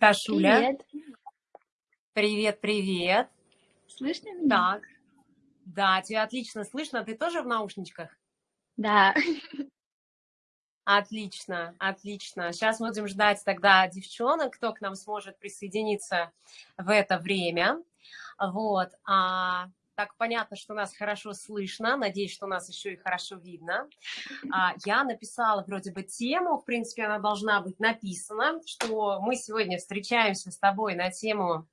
Дашуля. Привет. Привет, привет. Слышно меня? Так, да, тебя отлично слышно. Ты тоже в наушничках? Да. Отлично, отлично. Сейчас будем ждать тогда девчонок, кто к нам сможет присоединиться в это время. Вот. А, так, понятно, что нас хорошо слышно. Надеюсь, что нас еще и хорошо видно. А, я написала вроде бы тему, в принципе, она должна быть написана, что мы сегодня встречаемся с тобой на тему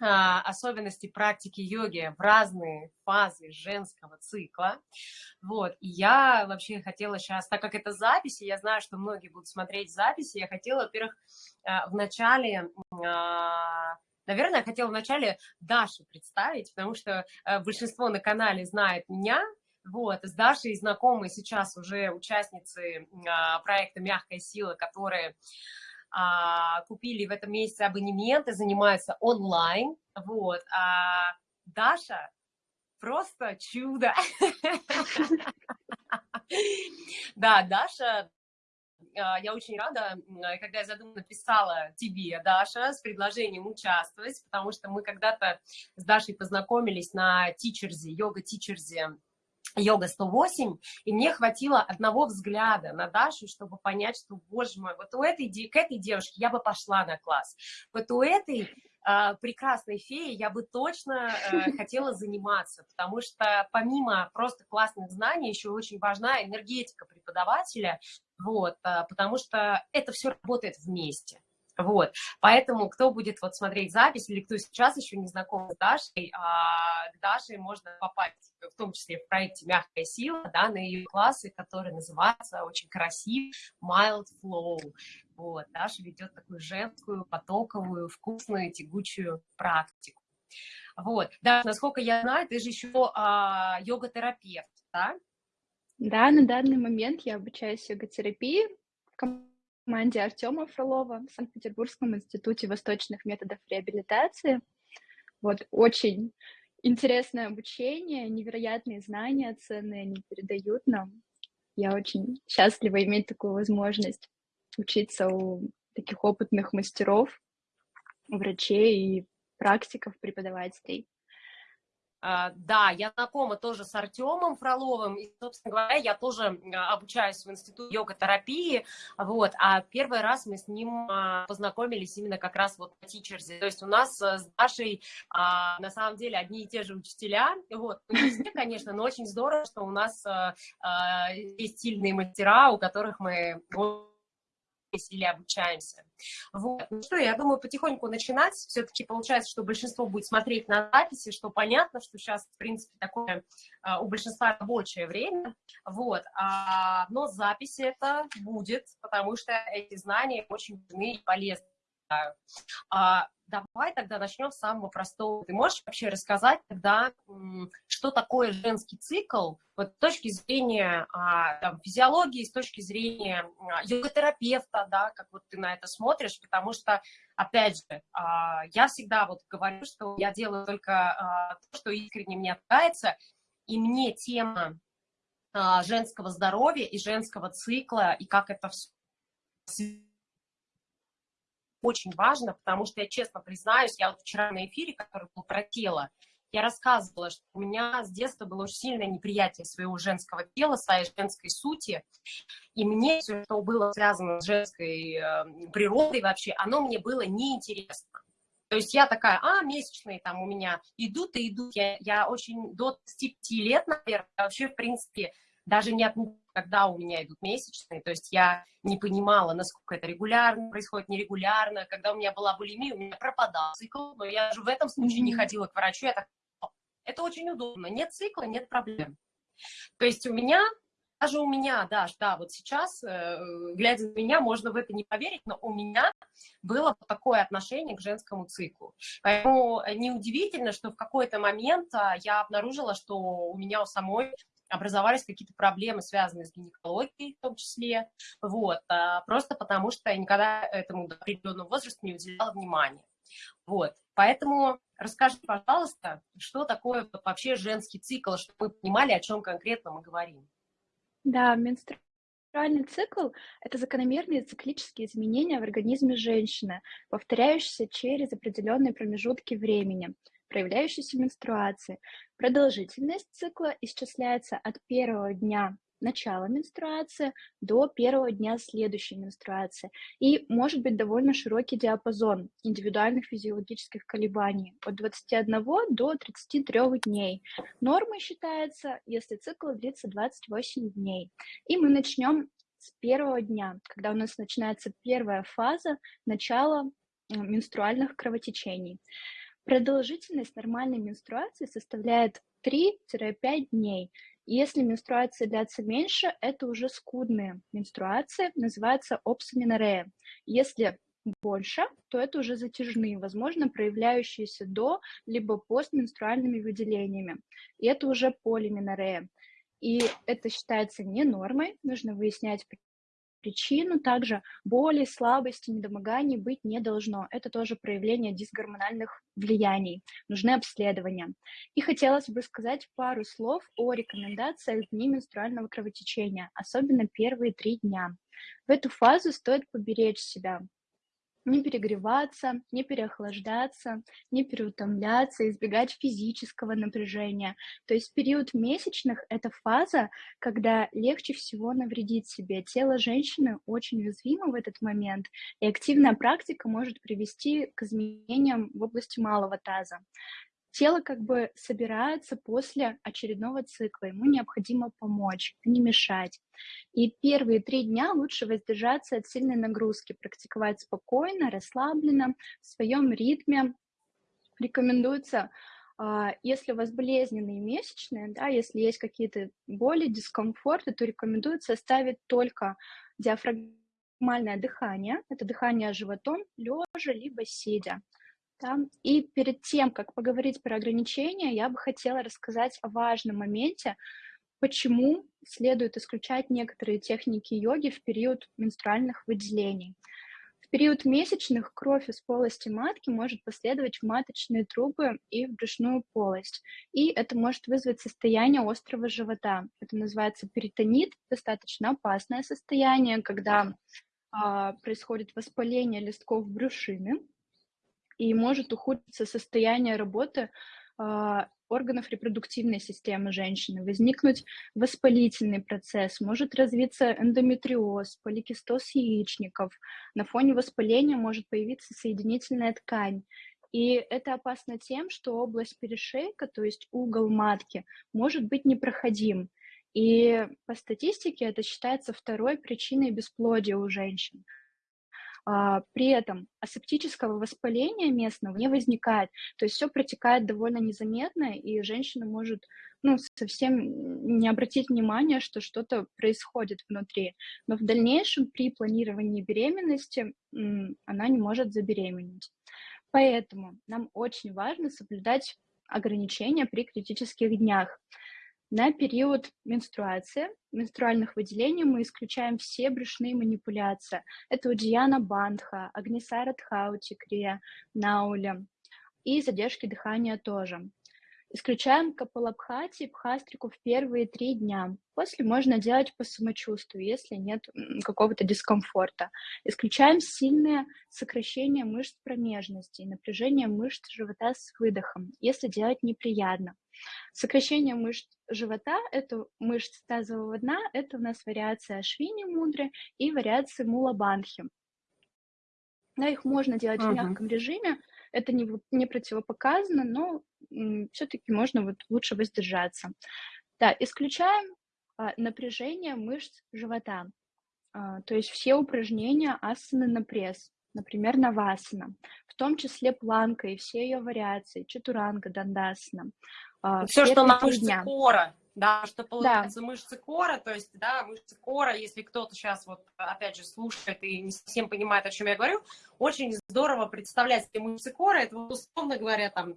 а, особенности практики йоги в разные фазы женского цикла. Вот, и я вообще хотела сейчас, так как это записи, я знаю, что многие будут смотреть записи, я хотела, во-первых, а, в начале Наверное, я хотела вначале Дашу представить, потому что э, большинство на канале знает меня, вот, с Дашей знакомы сейчас уже участницы а, проекта «Мягкая сила», которые а, купили в этом месяце абонемент и занимаются онлайн, вот, а Даша просто чудо. Да, Даша я очень рада, когда я задумала, написала тебе, Даша, с предложением участвовать, потому что мы когда-то с Дашей познакомились на тичерзе, йога-тичерзе, йога 108, и мне хватило одного взгляда на Дашу, чтобы понять, что, боже мой, вот у этой, к этой девушке я бы пошла на класс, вот у этой э, прекрасной феи я бы точно э, хотела заниматься, потому что помимо просто классных знаний еще очень важна энергетика преподавателя, вот, э, потому что это все работает вместе. Вот, поэтому кто будет вот смотреть запись или кто сейчас еще не знаком с Дашей, а, к Даше можно попасть в том числе в проекте «Мягкая сила», да, на ее классы, которые называются очень красиво «Mild Flow». Вот, Даша ведет такую женскую, потоковую, вкусную, тягучую практику. Вот, да, насколько я знаю, ты же еще а, йога-терапевт, да? Да, на данный момент я обучаюсь йога-терапии в команде Артема Фролова в Санкт-Петербургском институте восточных методов реабилитации. Вот, очень интересное обучение, невероятные знания ценные они передают нам. Я очень счастлива иметь такую возможность учиться у таких опытных мастеров, врачей и практиков, преподавателей. А, да, я знакома тоже с Артемом Фроловым, и, собственно говоря, я тоже обучаюсь в институте йога-терапии, вот, а первый раз мы с ним а, познакомились именно как раз вот на тичерзе, то есть у нас с Дашей а, на самом деле одни и те же учителя, вот, ну, не все, конечно, но очень здорово, что у нас есть сильные мастера, у которых мы или обучаемся. Вот. Ну что, я думаю, потихоньку начинать. Все-таки получается, что большинство будет смотреть на записи, что понятно, что сейчас, в принципе, такое а, у большинства рабочее время. Вот. А, но записи это будет, потому что эти знания очень важны и полезны. А, давай тогда начнем с самого простого. Ты можешь вообще рассказать тогда, что такое женский цикл вот, с точки зрения а, там, физиологии, с точки зрения а, йога-терапевта, да, как вот ты на это смотришь, потому что, опять же, а, я всегда вот говорю, что я делаю только а, то, что искренне мне нравится, и мне тема а, женского здоровья и женского цикла, и как это все очень важно, потому что я честно признаюсь, я вот вчера на эфире, который был про тело, я рассказывала, что у меня с детства было очень сильное неприятие своего женского тела, своей женской сути, и мне все, что было связано с женской э, природой вообще, оно мне было неинтересно. То есть я такая, а, месячные там у меня идут и идут. Я, я очень до 25 лет, наверное, вообще, в принципе, даже не отмечала, когда у меня идут месячные, то есть я не понимала, насколько это регулярно происходит, нерегулярно. Когда у меня была булимия, у меня пропадал цикл, но я же в этом случае не ходила к врачу, я так, это очень удобно, нет цикла, нет проблем. То есть у меня, даже у меня, Даш, да, вот сейчас, э, глядя на меня, можно в это не поверить, но у меня было такое отношение к женскому циклу. Поэтому неудивительно, что в какой-то момент а, я обнаружила, что у меня у самой образовались какие-то проблемы, связанные с гинекологией в том числе, вот, а, просто потому что я никогда этому до определенного возраста не уделяла внимания. Вот, поэтому расскажи, пожалуйста, что такое вообще женский цикл, чтобы мы понимали, о чем конкретно мы говорим. Да, Менструальный цикл– это закономерные циклические изменения в организме женщины, повторяющиеся через определенные промежутки времени, проявляющиеся менструации. Продолжительность цикла исчисляется от первого дня начала менструации до первого дня следующей менструации. И может быть довольно широкий диапазон индивидуальных физиологических колебаний от 21 до 33 дней. Нормой считается, если цикл длится 28 дней. И мы начнем с первого дня, когда у нас начинается первая фаза начала э, менструальных кровотечений. Продолжительность нормальной менструации составляет 3-5 дней, если менструация длится меньше, это уже скудные менструации, называется опсаминорея. Если больше, то это уже затяжные, возможно, проявляющиеся до либо постменструальными выделениями. И это уже полиминорея. И это считается не нормой, нужно выяснять причину. Также боли, слабости, недомоганий быть не должно. Это тоже проявление дисгормональных влияний. Нужны обследования. И хотелось бы сказать пару слов о рекомендациях дней менструального кровотечения, особенно первые три дня. В эту фазу стоит поберечь себя, не перегреваться, не переохлаждаться, не переутомляться, избегать физического напряжения. То есть период месячных — это фаза, когда легче всего навредить себе. Тело женщины очень уязвимо в этот момент, и активная практика может привести к изменениям в области малого таза тело как бы собирается после очередного цикла, ему необходимо помочь, не мешать. И первые три дня лучше воздержаться от сильной нагрузки, практиковать спокойно, расслабленно, в своем ритме. Рекомендуется а, если у вас болезненные месячные, да, если есть какие-то боли, дискомфорты, то рекомендуется оставить только диафрагмальное дыхание, это дыхание животом, лежа либо сидя. Да? И перед тем, как поговорить про ограничения, я бы хотела рассказать о важном моменте, почему следует исключать некоторые техники йоги в период менструальных выделений. В период месячных кровь из полости матки может последовать в маточные трубы и в брюшную полость. И это может вызвать состояние острого живота. Это называется перитонит, достаточно опасное состояние, когда а, происходит воспаление листков брюшины, и может ухудшиться состояние работы э, органов репродуктивной системы женщины, возникнуть воспалительный процесс, может развиться эндометриоз, поликистоз яичников. На фоне воспаления может появиться соединительная ткань. И это опасно тем, что область перешейка, то есть угол матки, может быть непроходим. И по статистике это считается второй причиной бесплодия у женщин. А, при этом асептического воспаления местного не возникает, то есть все протекает довольно незаметно, и женщина может ну, совсем не обратить внимания, что что-то происходит внутри. Но в дальнейшем при планировании беременности она не может забеременеть. Поэтому нам очень важно соблюдать ограничения при критических днях. На период менструации, менструальных выделений мы исключаем все брюшные манипуляции. Это Удияна Бандха, Агнисара Тхаути, Крия, Науля. И задержки дыхания тоже. Исключаем капалабхати и пхастрику в первые три дня. После можно делать по самочувствию, если нет какого-то дискомфорта. Исключаем сильное сокращение мышц промежности и напряжение мышц живота с выдохом, если делать неприятно. Сокращение мышц живота, это мышцы тазового дна, это у нас вариация Ашвини Мудры и вариация Мулабанхи. Да, их можно делать uh-huh. в мягком режиме, это не, не противопоказано, но все-таки можно вот лучше воздержаться. Да, исключаем а, напряжение мышц живота, а, то есть все упражнения асаны на пресс, например, навасана, в том числе планка и все ее вариации, чатуранга, дандасана. А, все, что на мышцы дня. кора, да, что получается да. мышцы кора, то есть, да, мышцы кора, если кто-то сейчас вот, опять же, слушает и не совсем понимает, о чем я говорю, очень здорово представлять себе мышцы кора, это, условно говоря, там,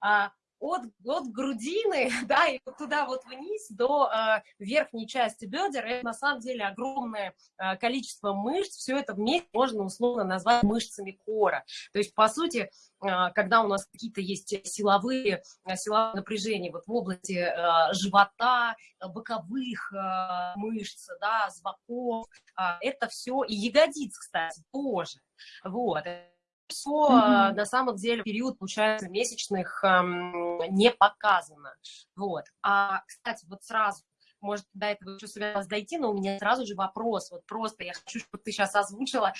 а, от, от грудины, да, и вот туда вот вниз до э, верхней части бедер, это на самом деле огромное э, количество мышц, все это вместе можно условно назвать мышцами кора. То есть, по сути, э, когда у нас какие-то есть силовые, силовые напряжения вот в области э, живота, боковых э, мышц, да, с боков, э, это все, и ягодиц, кстати, тоже, вот, все mm-hmm. на самом деле период, получается, месячных эм, не показано. Вот. А, кстати, вот сразу, может, до этого еще собиралась дойти, но у меня сразу же вопрос, вот просто я хочу, чтобы ты сейчас озвучила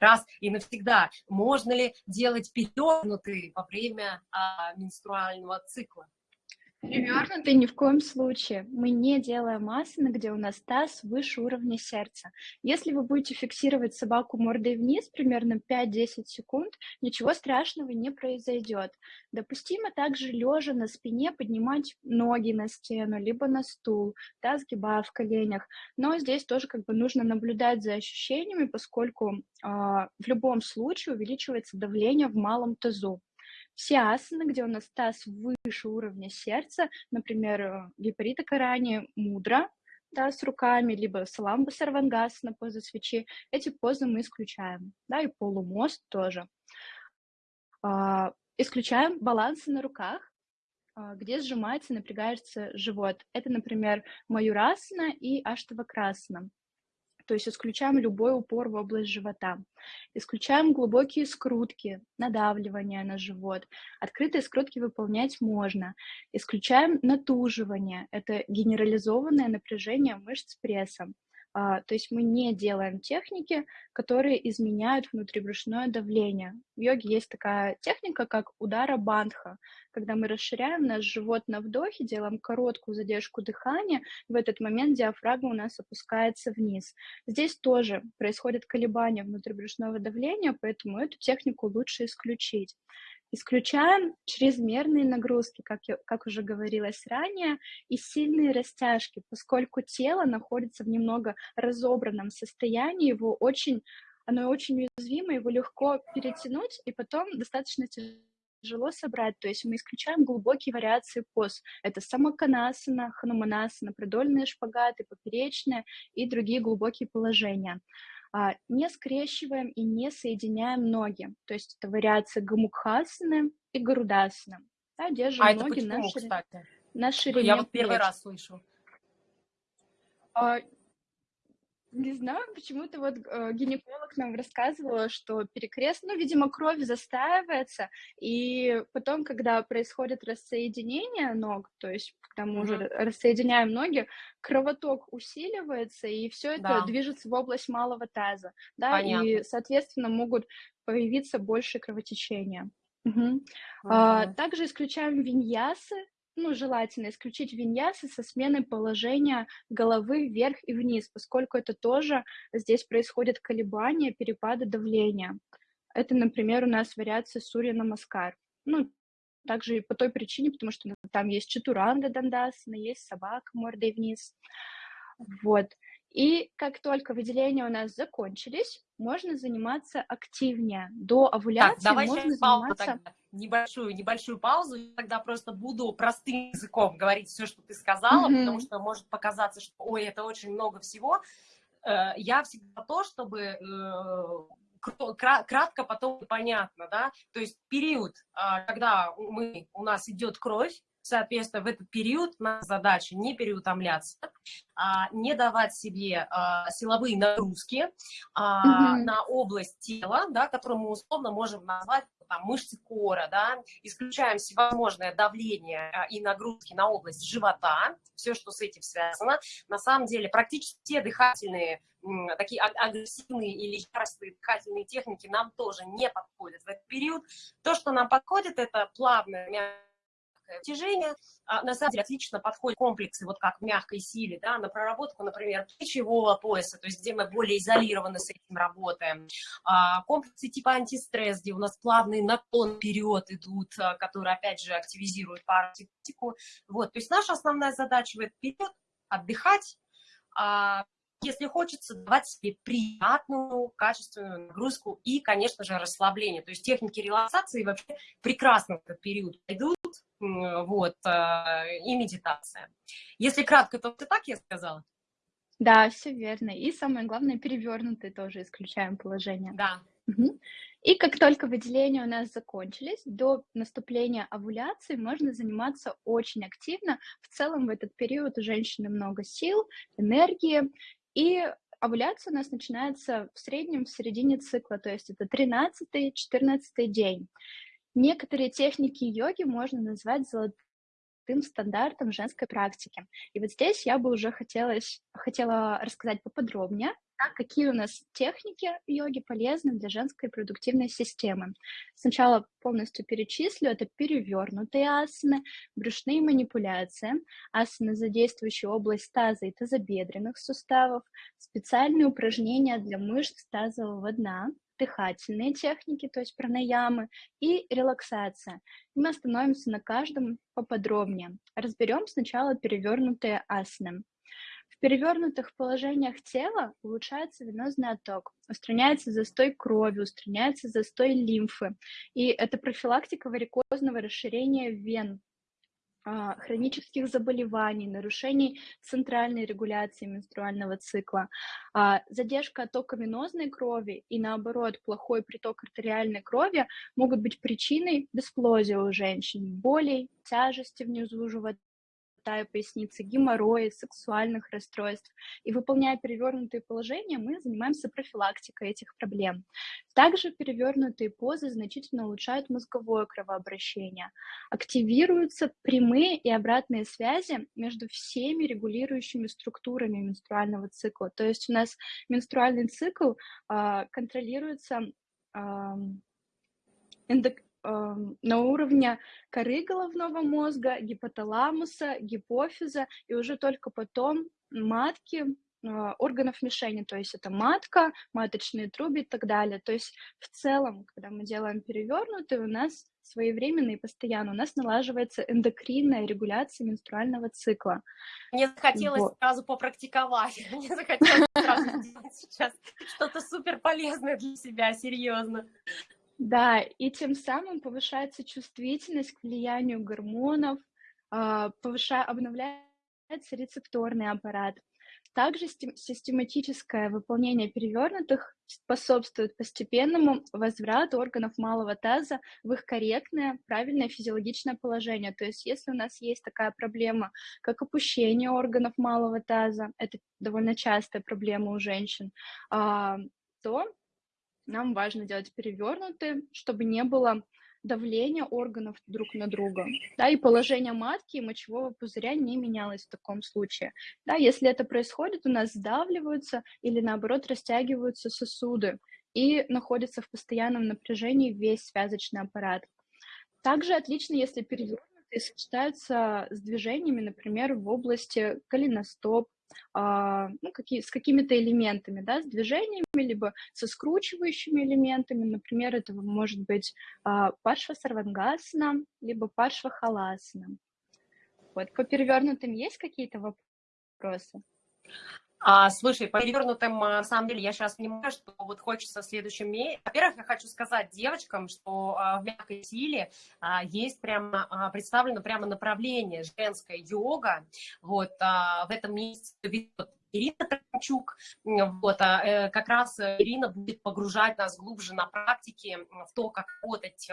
раз и навсегда. Можно ли делать перевернутые во время а, менструального цикла? Перевернутый ни в коем случае. Мы не делаем асаны, где у нас таз выше уровня сердца. Если вы будете фиксировать собаку мордой вниз примерно 5-10 секунд, ничего страшного не произойдет. Допустимо также лежа на спине поднимать ноги на стену, либо на стул, да, сгибая в коленях. Но здесь тоже как бы нужно наблюдать за ощущениями, поскольку э, в любом случае увеличивается давление в малом тазу. Все асаны, где у нас таз выше уровня сердца, например, э, випарита карани, мудра, да, с руками, либо саламба сарвангас на позу свечи, эти позы мы исключаем, да, и полумост тоже. А, исключаем балансы на руках, а, где сжимается, напрягается живот. Это, например, маюрасана и аштавакрасана то есть исключаем любой упор в область живота. Исключаем глубокие скрутки, надавливание на живот. Открытые скрутки выполнять можно. Исключаем натуживание, это генерализованное напряжение мышц пресса. А, то есть мы не делаем техники, которые изменяют внутрибрюшное давление. В йоге есть такая техника, как удара бандха, когда мы расширяем наш живот на вдохе, делаем короткую задержку дыхания, в этот момент диафрагма у нас опускается вниз. Здесь тоже происходит колебание внутрибрюшного давления, поэтому эту технику лучше исключить. Исключаем чрезмерные нагрузки, как, я, как уже говорилось ранее, и сильные растяжки, поскольку тело находится в немного разобранном состоянии, его очень, оно очень уязвимо, его легко перетянуть, и потом достаточно тяжело собрать. То есть мы исключаем глубокие вариации поз. Это самоканасана, хануманасана, продольные шпагаты, поперечные и другие глубокие положения. А, не скрещиваем и не соединяем ноги. То есть это вариация гамукхасаны и гарудасаны. Да, держим а ноги это почему, на, кстати? на ширине Я вот первый раз слышу. Не знаю, почему-то вот э, гинеколог нам рассказывала, что перекрест, ну, видимо, кровь застаивается, и потом, когда происходит рассоединение ног, то есть когда мы mm-hmm. уже рассоединяем ноги, кровоток усиливается, и все это да. движется в область малого таза, да, Понятно. и, соответственно, могут появиться больше кровотечения. Угу. Uh-huh. А, также исключаем виньясы, ну, желательно исключить виньясы со сменой положения головы вверх и вниз, поскольку это тоже здесь происходит колебания, перепады давления. Это, например, у нас вариация Сурья Намаскар. Ну, также и по той причине, потому что там есть чатуранга дандасана, есть собака мордой вниз. Вот. И как только выделения у нас закончились, можно заниматься активнее. До овуляции так, давай можно сейчас заниматься... Паузу тогда. Небольшую, небольшую паузу. Я тогда просто буду простым языком говорить все, что ты сказала, mm-hmm. потому что может показаться, что, ой, это очень много всего. Э, я всегда то, чтобы э, кратко потом понятно, да, то есть период, а, когда мы, у нас идет кровь, Соответственно, в этот период наша задача не переутомляться, а, не давать себе а, силовые нагрузки а, mm-hmm. на область тела, да, которую мы условно можем назвать там, мышцы кора, да, исключаем всевозможное давление а, и нагрузки на область живота, все, что с этим связано. На самом деле практически все дыхательные, такие агрессивные или яростные дыхательные техники нам тоже не подходят в этот период. То, что нам подходит, это плавное, Тяжение а, на самом деле отлично подходит комплексы, вот как в мягкой силе, да, на проработку, например, плечевого пояса, то есть где мы более изолированно с этим работаем. А, комплексы типа антистресс, где у нас плавный наклон вперед идут, а, которые, опять же, активизируют парасимпатику. Вот, то есть наша основная задача в этот период – отдыхать, если хочется давать себе приятную, качественную нагрузку и, конечно же, расслабление. То есть техники релаксации вообще прекрасно в этот период идут, вот, э, и медитация. Если кратко, то ты так я сказала? Да, все верно. И самое главное, перевернутые тоже исключаем положение. Да. Угу. И как только выделения у нас закончились, до наступления овуляции можно заниматься очень активно. В целом в этот период у женщины много сил, энергии, и овуляция у нас начинается в среднем в середине цикла, то есть это 13-14 день. Некоторые техники йоги можно назвать золотым стандартом женской практики. И вот здесь я бы уже хотелось, хотела рассказать поподробнее, какие у нас техники йоги полезны для женской продуктивной системы. Сначала полностью перечислю. Это перевернутые асаны, брюшные манипуляции, асаны, задействующие область таза и тазобедренных суставов, специальные упражнения для мышц тазового дна, дыхательные техники, то есть пранаямы, и релаксация. И мы остановимся на каждом поподробнее. Разберем сначала перевернутые асаны. В перевернутых положениях тела улучшается венозный отток, устраняется застой крови, устраняется застой лимфы. И это профилактика варикозного расширения вен, хронических заболеваний, нарушений центральной регуляции менструального цикла, а, задержка оттока венозной крови и, наоборот, плохой приток артериальной крови могут быть причиной бесплодия у женщин, болей, тяжести внизу живота, и поясницы, геморроя, сексуальных расстройств. И выполняя перевернутые положения, мы занимаемся профилактикой этих проблем. Также перевернутые позы значительно улучшают мозговое кровообращение. Активируются прямые и обратные связи между всеми регулирующими структурами менструального цикла. То есть у нас менструальный цикл э, контролируется э, на уровне коры головного мозга, гипоталамуса, гипофиза, и уже только потом матки, а, органов мишени, то есть это матка, маточные трубы и так далее. То есть в целом, когда мы делаем перевернутый, у нас своевременно и постоянно у нас налаживается эндокринная регуляция менструального цикла. Мне захотелось вот. сразу попрактиковать, мне захотелось сразу сделать сейчас что-то супер полезное для себя, серьезно. Да, и тем самым повышается чувствительность к влиянию гормонов, а, повышая, обновляется рецепторный аппарат. Также систематическое выполнение перевернутых способствует постепенному возврату органов малого таза в их корректное, правильное физиологичное положение. То есть если у нас есть такая проблема, как опущение органов малого таза, это довольно частая проблема у женщин, а, то нам важно делать перевернутые, чтобы не было давления органов друг на друга, да, и положение матки и мочевого пузыря не менялось в таком случае. Да, если это происходит, у нас сдавливаются или наоборот растягиваются сосуды и находится в постоянном напряжении весь связочный аппарат. Также отлично, если перевернутые сочетаются с движениями, например, в области голеностоп, а, ну, какие, с какими-то элементами, да, с движениями, либо со скручивающими элементами. Например, это может быть а, паршва сарвангасана, либо паршва халасана. Вот, по перевернутым есть какие-то вопросы? А, слушай, по перевернутым, а, на самом деле, я сейчас понимаю, что вот хочется в следующем. Во-первых, я хочу сказать девочкам, что а, в мягкой силе а, есть прямо а, представлено прямо направление женская йога. Вот а, в этом месяце ведет Ирина Трамчук. Вот, а, э, как раз Ирина будет погружать нас глубже на практике в то, как работать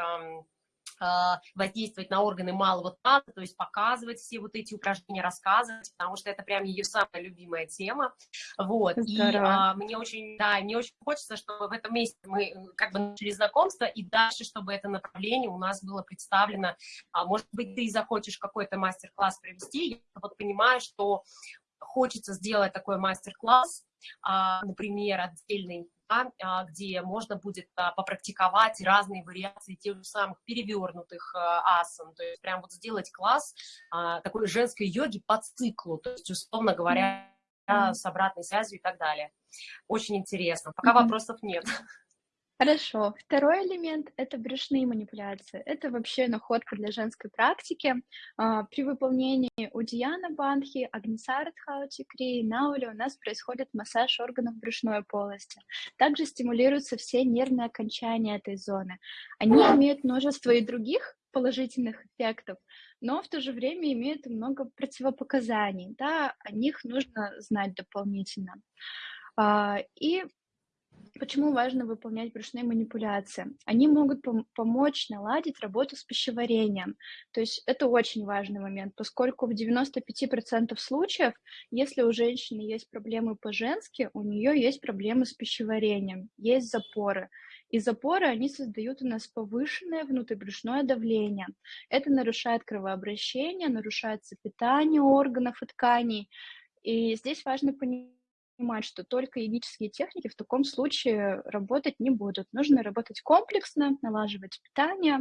воздействовать на органы малого таза, то есть показывать все вот эти упражнения, рассказывать, потому что это прям ее самая любимая тема. Вот. И а, мне очень, да, мне очень хочется, чтобы в этом месте мы э, как бы начали знакомство, и дальше, чтобы это направление у нас было представлено. А, может быть, ты захочешь какой-то мастер-класс провести. Я вот понимаю, что хочется сделать такой мастер-класс, а, например, отдельный а, где можно будет а, попрактиковать разные вариации тех же самых перевернутых а, асан, то есть прям вот сделать класс такой женской йоги по циклу, то есть, условно говоря, с обратной связью и так далее. Очень интересно. Пока вопросов нет. Хорошо. Второй элемент- это брюшные манипуляции. Это вообще находка для женской практики. А, при выполнении Удияна Бандхи, Агнисарадхаути Крии, Наули у нас происходит массаж органов брюшной полости. Также стимулируются все нервные окончания этой зоны. Они имеют множество и других положительных эффектов, но в то же время имеют много противопоказаний. Да, о них нужно знать дополнительно. А, и Почему важно выполнять брюшные манипуляции? Они могут пом- помочь наладить работу с пищеварением. То есть это очень важный момент, поскольку в 95% случаев, если у женщины есть проблемы по-женски, у нее есть проблемы с пищеварением, есть запоры. И запоры, они создают у нас повышенное внутрибрюшное давление. Это нарушает кровообращение, нарушается питание органов и тканей. И здесь важно понимать, понимать, что только йогические техники в таком случае работать не будут. Нужно работать комплексно, налаживать питание.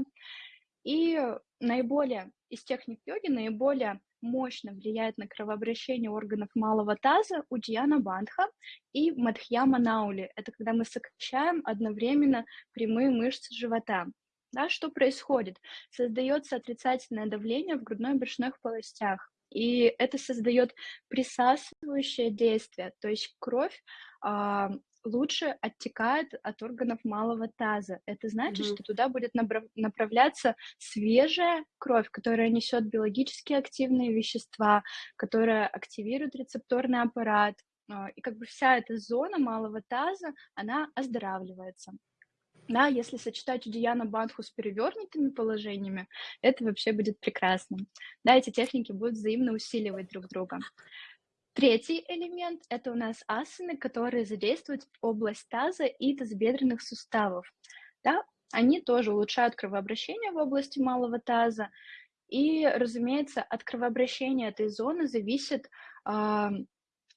И наиболее из техник йоги наиболее мощно влияет на кровообращение органов малого таза Уджьяна Бандха и Мадхьяма Наули. Это когда мы сокращаем одновременно прямые мышцы живота. Да, что происходит? Создается отрицательное давление в грудной и брюшных полостях и это создает присасывающее действие, то есть кровь а, лучше оттекает от органов малого таза. Это значит, mm-hmm. что туда будет направляться свежая кровь, которая несет биологически активные вещества, которая активирует рецепторный аппарат. А, и как бы вся эта зона малого таза, она оздоравливается. Да, если сочетать Удияна Бандху с перевернутыми положениями, это вообще будет прекрасно. Да, эти техники будут взаимно усиливать друг друга. Третий элемент – это у нас асаны, которые задействуют область таза и тазобедренных суставов. Да, они тоже улучшают кровообращение в области малого таза. И, разумеется, от кровообращения этой зоны зависит э,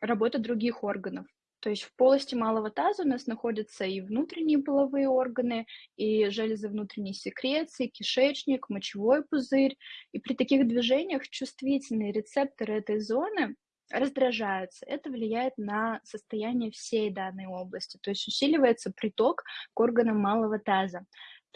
работа других органов. То есть в полости малого таза у нас находятся и внутренние половые органы, и железы внутренней секреции, кишечник, мочевой пузырь. И при таких движениях чувствительные рецепторы этой зоны раздражаются. Это влияет на состояние всей данной области, то есть усиливается приток к органам малого таза.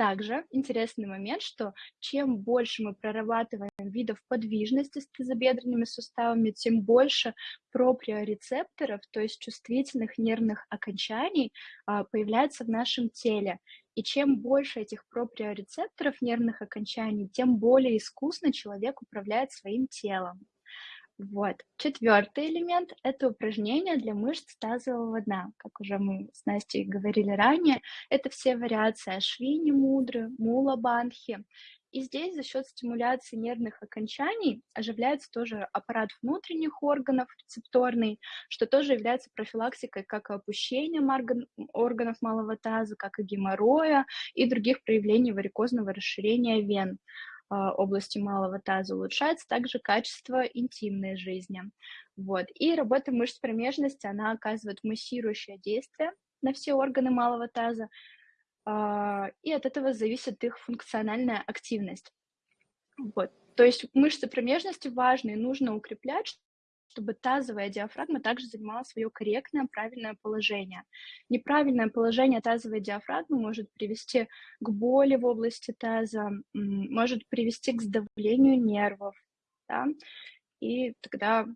Также интересный момент, что чем больше мы прорабатываем видов подвижности с тазобедренными суставами, тем больше проприорецепторов, то есть чувствительных нервных окончаний, а, появляется в нашем теле. И чем больше этих проприорецепторов нервных окончаний, тем более искусно человек управляет своим телом. Вот. Четвертый элемент – это упражнения для мышц тазового дна. Как уже мы с Настей говорили ранее, это все вариации Ашвини Мудры, Мула Банхи. И здесь за счет стимуляции нервных окончаний оживляется тоже аппарат внутренних органов рецепторный, что тоже является профилактикой как опущения органов малого таза, как и геморроя и других проявлений варикозного расширения вен. А, области малого таза улучшается также качество интимной жизни. Вот. И работа мышц промежности, она оказывает массирующее действие на все органы малого таза, а, и от этого зависит их функциональная активность. Вот. То есть мышцы промежности важны и нужно укреплять, чтобы тазовая диафрагма также занимала свое корректное, правильное положение. Неправильное положение тазовой диафрагмы может привести к боли в области таза, может привести к сдавлению нервов, да, и тогда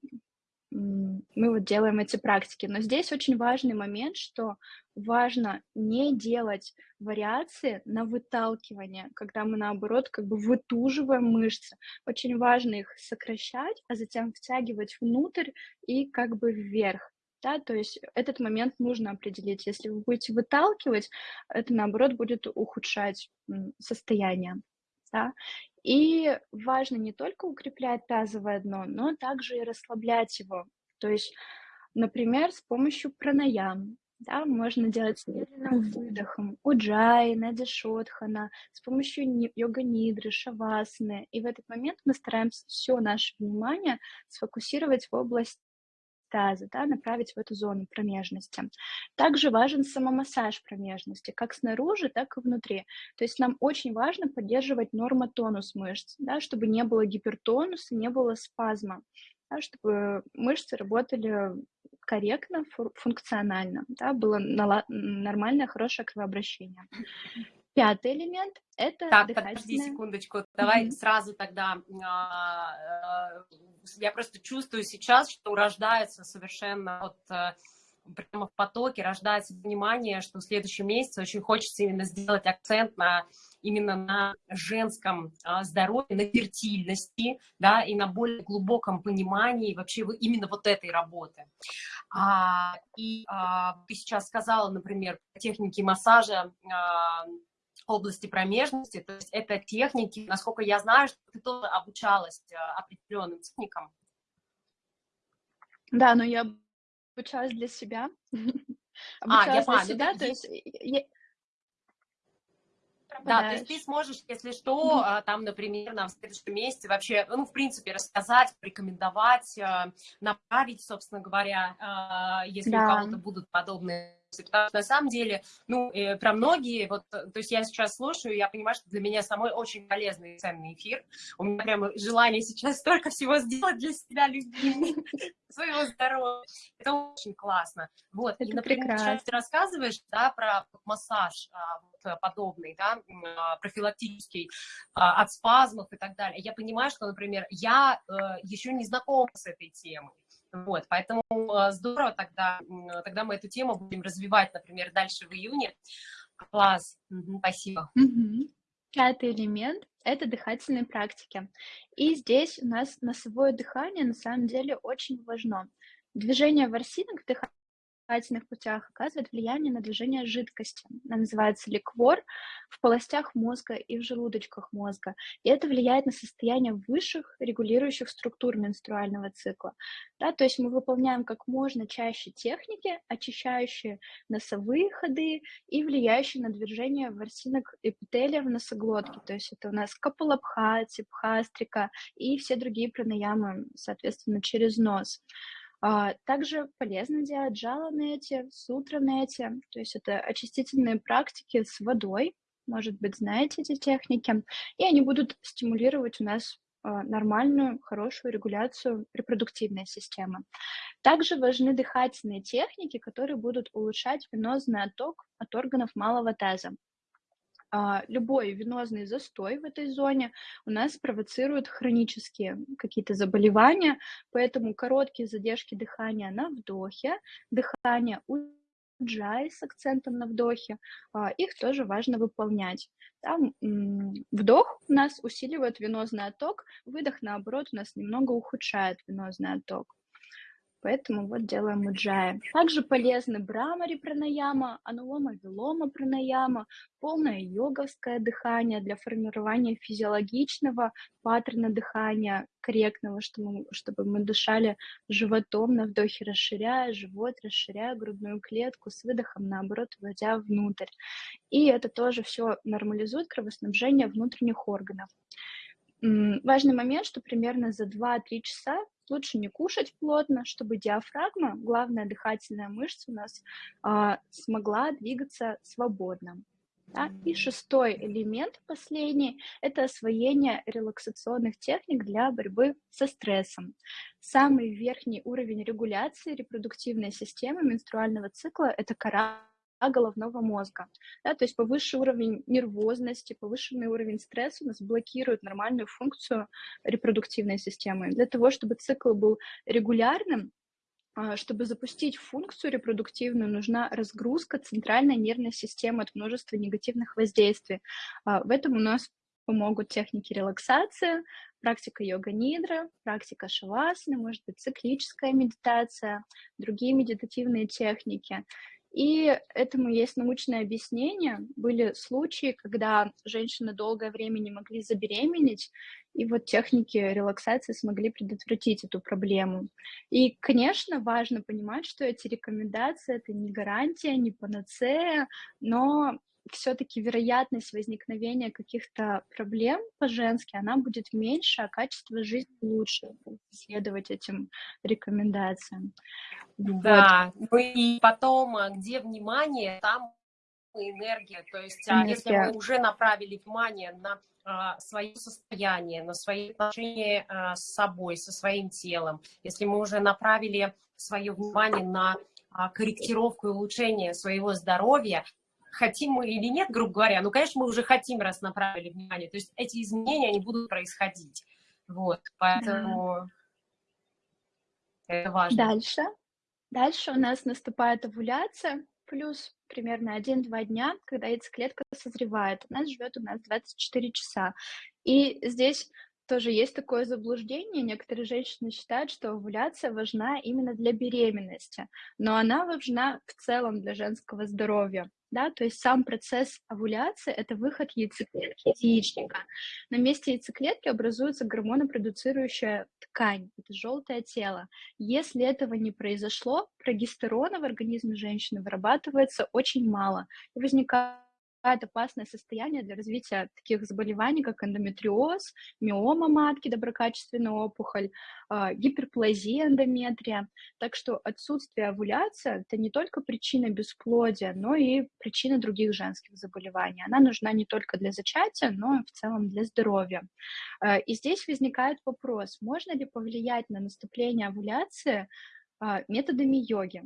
мы вот делаем эти практики. Но здесь очень важный момент, что важно не делать вариации на выталкивание, когда мы, наоборот, как бы вытуживаем мышцы. Очень важно их сокращать, а затем втягивать внутрь и как бы вверх. Да, то есть этот момент нужно определить. Если вы будете выталкивать, это, наоборот, будет ухудшать состояние. Да? И важно не только укреплять тазовое дно, но также и расслаблять его. То есть, например, с помощью пранаям. Да, можно делать с медленным выдохом, уджай, надишотхана, с помощью йога-нидры, шавасаны. И в этот момент мы стараемся все наше внимание сфокусировать в область таза, да, направить в эту зону промежности. Также важен самомассаж промежности, как снаружи, так и внутри. То есть нам очень важно поддерживать нормотонус мышц, да, чтобы не было гипертонуса, не было спазма, да, чтобы мышцы работали корректно, функционально, да, было нормальное, хорошее кровообращение. Пятый элемент – это Так, дыхательное... подожди секундочку, давай mm-hmm. сразу тогда, а, э, я просто чувствую сейчас, что рождается совершенно вот э, прямо в потоке, рождается понимание, что в следующем месяце очень хочется именно сделать акцент на именно на женском а, здоровье, на фертильности, да, и на более глубоком понимании вообще именно вот этой работы. А, и а, ты сейчас сказала, например, техники массажа а, области промежности, то есть это техники, насколько я знаю, что ты тоже обучалась а, определенным техникам. Да, но я обучалась для себя. а, я поняла. Ну, то есть. Да, то есть ты сможешь, если что, mm-hmm. там, например, нам в следующем месяце вообще, ну, в принципе, рассказать, порекомендовать, а, направить, собственно говоря, если да. у кого-то будут подобные потому что на самом деле, ну, э, про многие, вот, то есть я сейчас слушаю, я понимаю, что для меня самой очень полезный и ценный эфир. У меня прямо желание сейчас столько всего сделать для себя, любимый, своего здоровья. Это очень классно. Вот, Это и, например, прекрасно. сейчас ты рассказываешь, да, про массаж, а, Э, подобный, да, а, профилактический, а, от спазмов и так далее. Я понимаю, что, например, я э, еще не знакома с этой темой. Вот, поэтому э, здорово тогда, тогда мы эту тему будем развивать, например, дальше в июне. Класс, угу, спасибо. Угу. Пятый элемент – это дыхательные практики. И здесь у нас носовое дыхание на самом деле очень важно. Движение ворсинок дыхания дыхательных путях оказывает влияние на движение жидкости. Она называется ликвор в полостях мозга и в желудочках мозга. И это влияет на состояние высших регулирующих структур менструального цикла. Да, то есть мы выполняем как можно чаще техники, очищающие носовые ходы и влияющие на движение ворсинок эпителия в носоглотке. То есть это у нас капалабхати, пхастрика и все другие пранаямы, соответственно, через нос. А, также полезно делать джала-нете, сутра-нете, то есть это очистительные практики с водой, может быть, знаете эти техники, и они будут стимулировать у нас а, нормальную, хорошую регуляцию репродуктивной системы. Также важны дыхательные техники, которые будут улучшать венозный отток от органов малого таза. А, любой венозный застой в этой зоне у нас провоцирует хронические какие-то заболевания, поэтому короткие задержки дыхания на вдохе, дыхание у джай с акцентом на вдохе, а, их тоже важно выполнять. Там вдох у нас усиливает венозный отток, выдох, наоборот, у нас немного ухудшает венозный отток. Поэтому вот делаем уджая. Также полезны брамари пранаяма, анулома вилома пранаяма, полное йоговское дыхание для формирования физиологичного паттерна дыхания, корректного, чтобы мы, чтобы мы дышали животом на вдохе, расширяя живот, расширяя грудную клетку, с выдохом, наоборот, вводя внутрь. И это тоже все нормализует кровоснабжение внутренних органов. Важный момент, что примерно за 2-3 часа лучше не кушать плотно, чтобы диафрагма, главная дыхательная мышца у нас, э, смогла двигаться свободно. Да? И шестой элемент, последний, это освоение релаксационных техник для борьбы со стрессом. Самый верхний уровень регуляции репродуктивной системы менструального цикла – это кора головного мозга. Да, то есть повышенный уровень нервозности, повышенный уровень стресса у нас блокирует нормальную функцию репродуктивной системы. Для того, чтобы цикл был регулярным, а, чтобы запустить функцию репродуктивную, нужна разгрузка центральной нервной системы от множества негативных воздействий. А, в этом у нас помогут техники релаксации, практика йога-нидра, практика шавасаны, может быть, циклическая медитация, другие медитативные техники. И этому есть научное объяснение. Были случаи, когда женщины долгое время не могли забеременеть, и вот техники релаксации смогли предотвратить эту проблему. И, конечно, важно понимать, что эти рекомендации — это не гарантия, не панацея, но все-таки вероятность возникновения каких-то проблем по-женски, она будет меньше, а качество жизни лучше, следовать этим рекомендациям. Да, вот. ну и потом, а, где внимание, там энергия. То есть энергия. если мы уже направили внимание на а, свое состояние, на свои отношения а, с собой, со своим телом, если мы уже направили свое внимание на а, корректировку и улучшение своего здоровья, хотим мы или нет, грубо говоря, ну, конечно, мы уже хотим, раз направили внимание. То есть эти изменения, они будут происходить. Вот, поэтому да. это важно. Дальше. Дальше у нас наступает овуляция, плюс примерно 1-2 дня, когда яйцеклетка созревает. Она живет у нас 24 часа. И здесь тоже есть такое заблуждение. Некоторые женщины считают, что овуляция важна именно для беременности, но она важна в целом для женского здоровья да, то есть сам процесс овуляции — это выход яйцеклетки из яичника. На месте яйцеклетки образуется гормонопродуцирующая ткань, это желтое тело. Если этого не произошло, прогестерона в организме женщины вырабатывается очень мало, и возникает возникает опасное состояние для развития таких заболеваний, как эндометриоз, миома матки, доброкачественная опухоль, а, гиперплазия эндометрия. Так что отсутствие овуляции – это не только причина бесплодия, но и причина других женских заболеваний. Она нужна не только для зачатия, но и в целом для здоровья. А, и здесь возникает вопрос, можно ли повлиять на наступление овуляции а, методами йоги.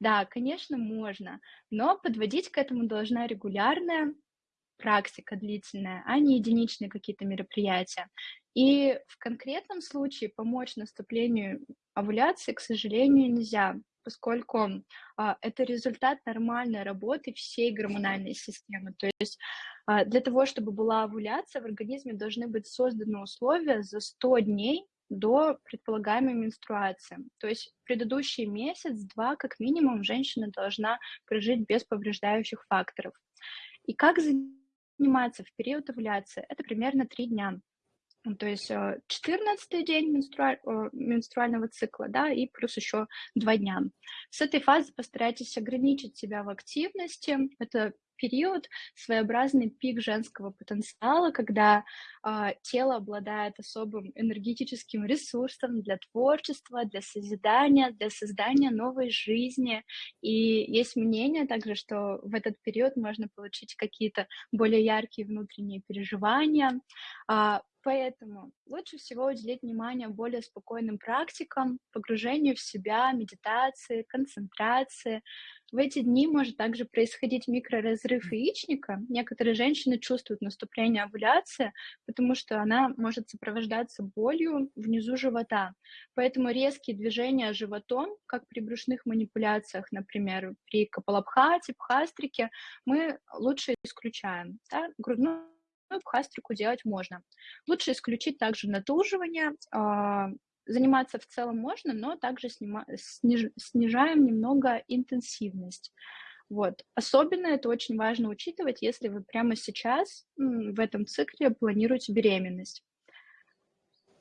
Да, конечно, можно, но подводить к этому должна регулярная практика длительная, а не единичные какие-то мероприятия. И в конкретном случае помочь наступлению овуляции, к сожалению, нельзя, поскольку а, это результат нормальной работы всей гормональной системы. То есть а, для того, чтобы была овуляция, в организме должны быть созданы условия за 100 дней до предполагаемой менструации. То есть предыдущий месяц-два, как минимум, женщина должна прожить без повреждающих факторов. И как заниматься в период овуляции? Это примерно три дня. То есть 14 э, день менструаль... менструального цикла, да, и плюс еще два дня. С этой фазы постарайтесь ограничить себя в активности. Это период своеобразный пик женского потенциала, когда э, тело обладает особым энергетическим ресурсом для творчества, для созидания, для создания новой жизни. И есть мнение также, что в этот период можно получить какие-то более яркие внутренние переживания. Э, Поэтому лучше всего уделить внимание более спокойным практикам, погружению в себя, медитации, концентрации. В эти дни может также происходить микроразрыв яичника. Некоторые женщины чувствуют наступление овуляции, потому что она может сопровождаться болью внизу живота. Поэтому резкие движения животом, как при брюшных манипуляциях, например, при капалабхате, пхастрике, мы лучше исключаем. Да? Грудную пхастрику делать можно. Лучше исключить также натуживание, а, заниматься в целом можно, но также снима, сниж, снижаем немного интенсивность. Вот. Особенно это очень важно учитывать, если вы прямо сейчас в этом цикле планируете беременность.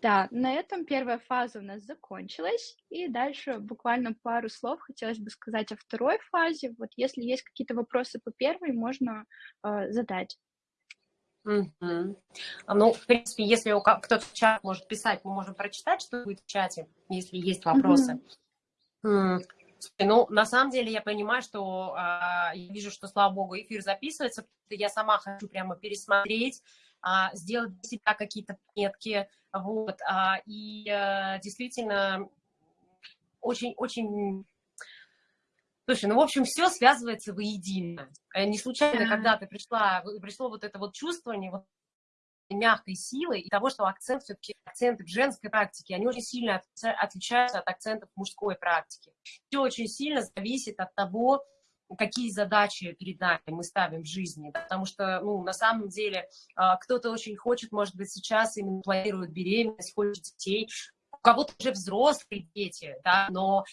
Да, на этом первая фаза у нас закончилась, и дальше буквально пару слов хотелось бы сказать о второй фазе. Вот если есть какие-то вопросы по первой, можно э, задать. А, ну, в принципе, если кто-то в чат может писать, мы можем прочитать, что будет в чате, если есть вопросы. М, Ну, на самом деле я понимаю, что а, я вижу, что, слава богу, эфир записывается, потому что я сама хочу прямо пересмотреть, а, сделать для себя какие-то пометки, вот, а, и а, действительно очень-очень Слушай, ну, в общем, все связывается воедино. Э, не случайно, да. когда ты пришла, пришло вот это вот чувствование вот мягкой силы и того, что акцент все-таки акценты в женской практике, они очень сильно отличаются от акцентов мужской практики. Все очень сильно зависит от того, какие задачи перед нами мы ставим в жизни, потому что, ну, на самом деле, а, кто-то очень хочет, может быть, сейчас именно планирует беременность, хочет детей, у кого-то уже взрослые дети, да, но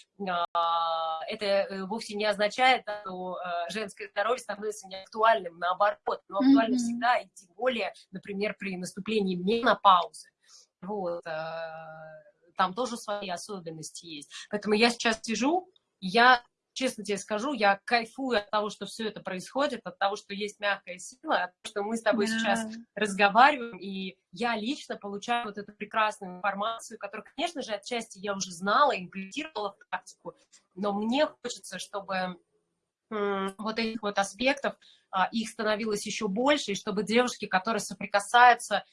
а, это э, вовсе не означает, что а, женское здоровье становится неактуальным, наоборот, но актуально mm-hmm. всегда, и тем более, например, при наступлении менопаузы. Вот, а, там тоже свои особенности есть. Поэтому я сейчас сижу, я честно тебе скажу, я кайфую от того, что все это происходит, от того, что есть мягкая сила, от того, что мы с тобой да. сейчас разговариваем, и я лично получаю вот эту прекрасную информацию, которую, конечно же, отчасти я уже знала, имплементировала в практику, но мне хочется, чтобы вот этих вот аспектов, а, их становилось еще больше, и чтобы девушки, которые соприкасаются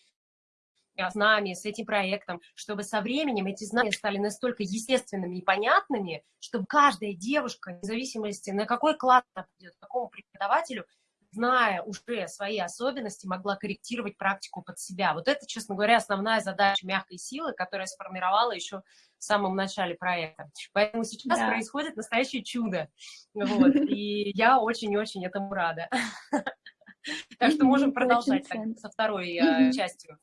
а, с нами, с этим проектом, чтобы со временем эти знания стали настолько естественными и понятными, чтобы каждая девушка, вне зависимости, на какой класс она придет, какому преподавателю, зная уже свои особенности, могла корректировать практику под себя. Вот это, честно говоря, основная задача мягкой силы, которая сформировала еще в самом начале проекта. Поэтому сейчас да. происходит настоящее чудо. Вот. И я очень-очень этому рада. Так что можем продолжать со второй э, частью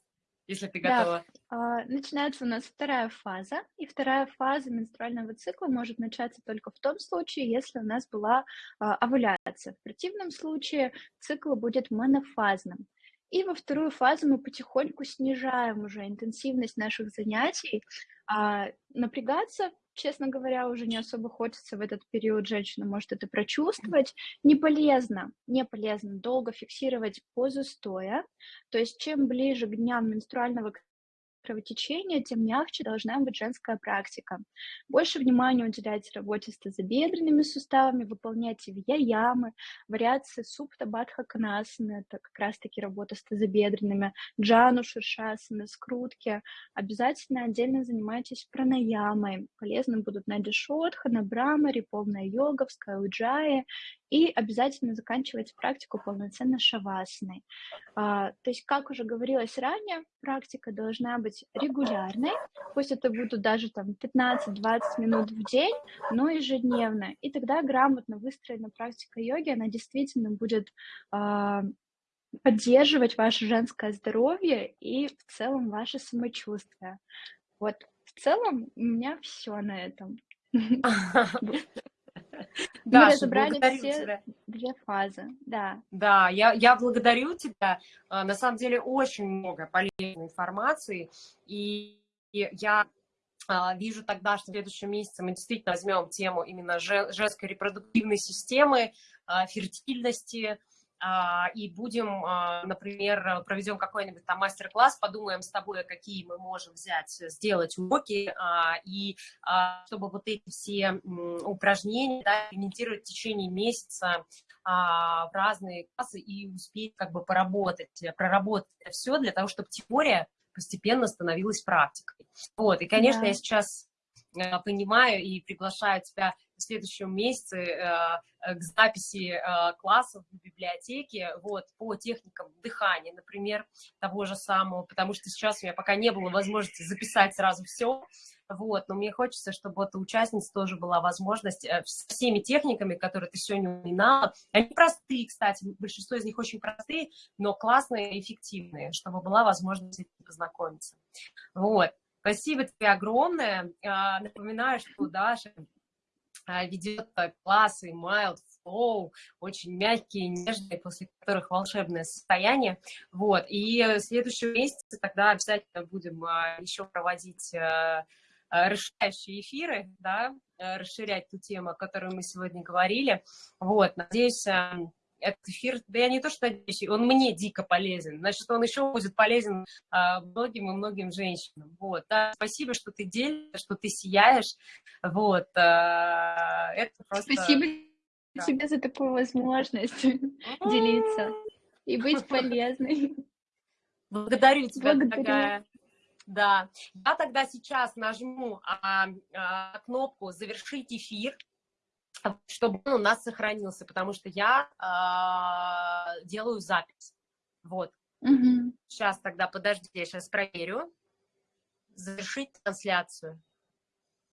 если ты готова. Да. Начинается у нас вторая фаза, и вторая фаза менструального цикла может начаться только в том случае, если у нас была а, овуляция. В противном случае цикл будет монофазным. И во вторую фазу мы потихоньку снижаем уже интенсивность наших занятий. А напрягаться честно говоря, уже не особо хочется в этот период, женщина может это прочувствовать. Не полезно, не полезно долго фиксировать позу стоя. То есть чем ближе к дням менструального кровотечения, тем мягче должна быть женская практика. Больше внимания уделяйте работе с тазобедренными суставами, выполняйте вьяямы, вариации супта бадха канасаны, это как раз-таки работа с тазобедренными, джану ширшасаны, скрутки. Обязательно отдельно занимайтесь пранаямой. Полезны будут надишотха, набрамари, полная йога, в скауджае и обязательно заканчивать практику полноценно шавасной. А, то есть, как уже говорилось ранее, практика должна быть регулярной, пусть это будут даже там 15-20 минут в день, но ежедневно. И тогда грамотно выстроена практика йоги, она действительно будет а, поддерживать ваше женское здоровье и в целом ваше самочувствие. Вот в целом у меня все на этом. Да, Мы разобрали все тебя. две фазы, да. Да, я, я благодарю тебя. А, на самом деле очень много полезной информации, и я а, вижу тогда, что в следующем месяце мы действительно возьмем тему именно женской репродуктивной системы, а, фертильности, и будем, а, например, проведем какой-нибудь там мастер-класс, подумаем с тобой, какие мы можем взять, сделать уроки, а, и чтобы вот эти все упражнения да, имитировать в течение месяца в разные классы и успеть как бы поработать, проработать это все для того, чтобы теория постепенно становилась практикой. Вот, и, конечно, да. я сейчас понимаю и приглашаю тебя следующем месяце э, э, к записи э, классов в библиотеке вот, по техникам дыхания, например, того же самого, потому что сейчас у меня пока не было возможности записать сразу все, вот, но мне хочется, чтобы вот у участниц тоже была возможность с всеми техниками, которые ты сегодня упоминала, они простые, кстати, большинство из них очень простые, но классные и эффективные, чтобы была возможность познакомиться. Вот. Спасибо тебе огромное. Напоминаю, что Даша ведет классы Mild Flow, очень мягкие, нежные, после которых волшебное состояние. Вот. И в следующем месяце тогда обязательно будем а, еще проводить расширяющие эфиры, да, расширять ту тему, о которой мы сегодня говорили. Вот, надеюсь, этот эфир, да я не то что надеюсь, он мне дико полезен, значит, он еще будет полезен а, многим и многим женщинам. Вот, да, спасибо, что ты делишься, что ты сияешь, вот, а, это просто... Спасибо да. тебе за такую возможность делиться и быть полезной. Благодарю тебя, Благодарю. дорогая. Да, я тогда сейчас нажму а, а, кнопку «Завершить эфир», чтобы он у нас сохранился, потому что я э, делаю запись. Вот. Угу. Сейчас тогда, подожди, я сейчас проверю. Завершить трансляцию.